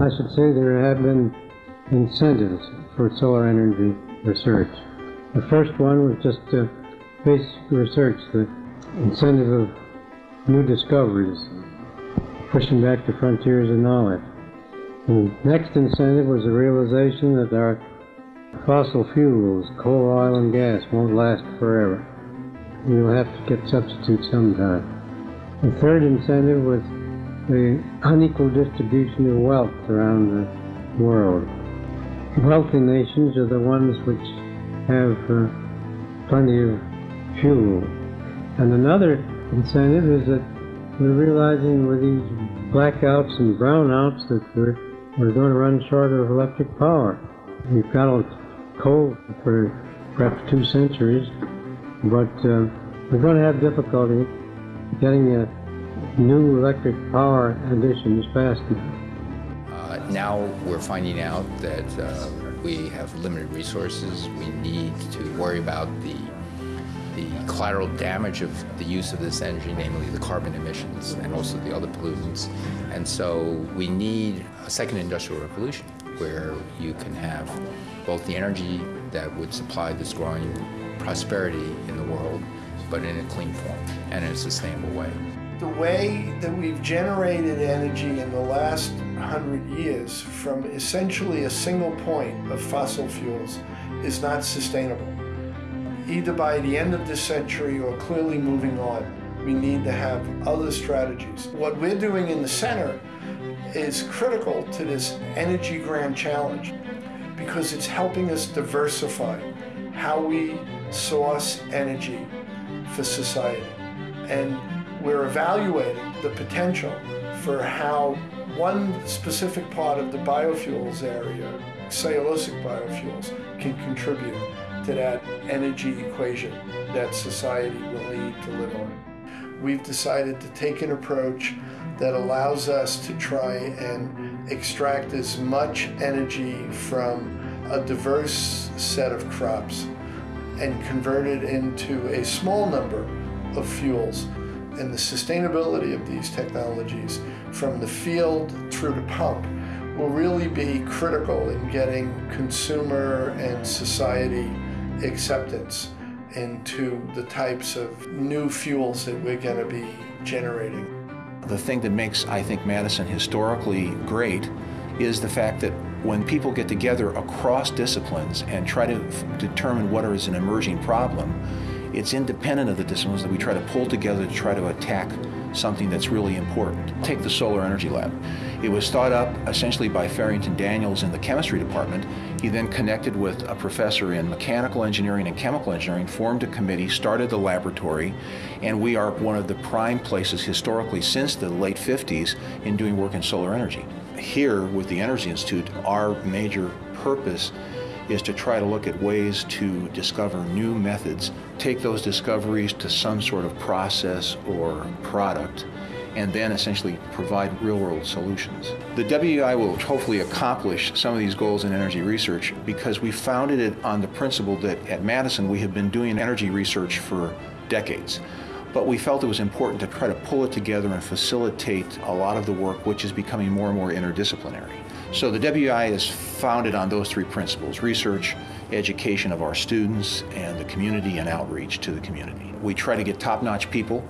I should say there have been incentives for solar energy research. The first one was just uh, basic research, the incentive of new discoveries, pushing back the frontiers of knowledge. The next incentive was the realization that our fossil fuels, coal, oil, and gas, won't last forever. We will have to get substitutes sometime. The third incentive was the unequal distribution of wealth around the world. Wealthy nations are the ones which have uh, plenty of fuel. And another incentive is that we're realizing with these blackouts and brownouts that we're, we're going to run short of electric power. We've got coal for perhaps two centuries, but uh, we're going to have difficulty getting uh, new electric power additions fast enough. Uh, now we're finding out that uh, we have limited resources. We need to worry about the the collateral damage of the use of this energy, namely the carbon emissions and also the other pollutants. And so we need a second industrial revolution where you can have both the energy that would supply this growing prosperity in the world, but in a clean form and in a sustainable way. The way that we've generated energy in the last hundred years from essentially a single point of fossil fuels is not sustainable either by the end of this century or clearly moving on. We need to have other strategies. What we're doing in the center is critical to this energy grand challenge because it's helping us diversify how we source energy for society. And we're evaluating the potential for how one specific part of the biofuels area, cellulosic biofuels, can contribute to that energy equation that society will need to live on. We've decided to take an approach that allows us to try and extract as much energy from a diverse set of crops and convert it into a small number of fuels. And the sustainability of these technologies from the field through the pump will really be critical in getting consumer and society acceptance into the types of new fuels that we're going to be generating. The thing that makes, I think, Madison historically great is the fact that when people get together across disciplines and try to determine what is an emerging problem, it's independent of the disciplines that we try to pull together to try to attack something that's really important. Take the Solar Energy Lab. It was thought up essentially by Farrington Daniels in the chemistry department. He then connected with a professor in mechanical engineering and chemical engineering, formed a committee, started the laboratory, and we are one of the prime places historically since the late 50s in doing work in solar energy. Here with the Energy Institute, our major purpose is to try to look at ways to discover new methods, take those discoveries to some sort of process or product, and then essentially provide real-world solutions. The WEI will hopefully accomplish some of these goals in energy research because we founded it on the principle that at Madison we have been doing energy research for decades. But we felt it was important to try to pull it together and facilitate a lot of the work which is becoming more and more interdisciplinary. So the WEI is founded on those three principles, research, education of our students, and the community and outreach to the community. We try to get top-notch people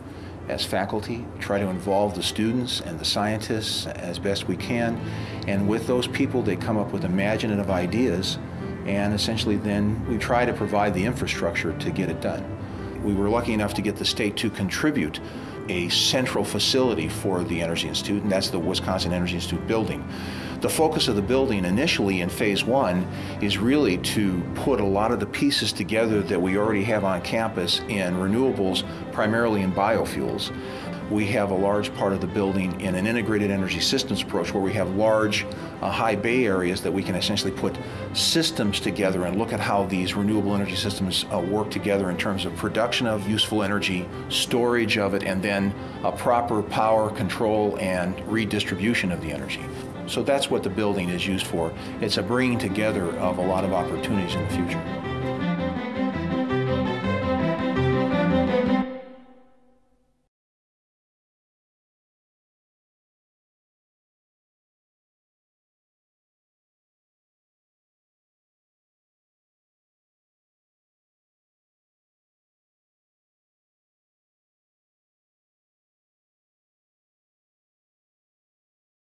as faculty, try to involve the students and the scientists as best we can, and with those people they come up with imaginative ideas, and essentially then we try to provide the infrastructure to get it done. We were lucky enough to get the state to contribute a central facility for the Energy Institute, and that's the Wisconsin Energy Institute building. The focus of the building initially in phase one is really to put a lot of the pieces together that we already have on campus in renewables, primarily in biofuels. We have a large part of the building in an integrated energy systems approach where we have large uh, high bay areas that we can essentially put systems together and look at how these renewable energy systems uh, work together in terms of production of useful energy, storage of it, and then a proper power control and redistribution of the energy. So that's what the building is used for. It's a bringing together of a lot of opportunities in the future.